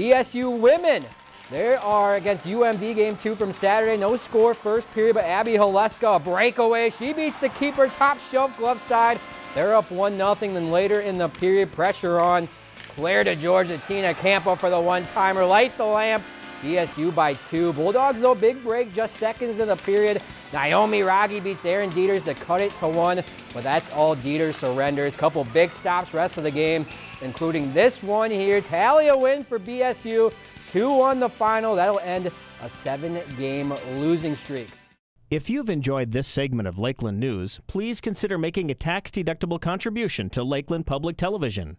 BSU women. They are against UMD game two from Saturday. No score first period, but Abby Haleska, a breakaway. She beats the keeper top shelf glove side. They're up 1 0. Then later in the period, pressure on. Claire DeGeorge, Tina Campo for the one-timer. Light the lamp. BSU by two. Bulldogs, though, big break, just seconds in the period. Naomi Rogge beats Erin Dieters to cut it to one, but that's all Dieters surrenders. Couple big stops rest of the game, including this one here. Talia win for BSU. 2-1 the final. That'll end a seven-game losing streak. If you've enjoyed this segment of Lakeland News, please consider making a tax-deductible contribution to Lakeland Public Television.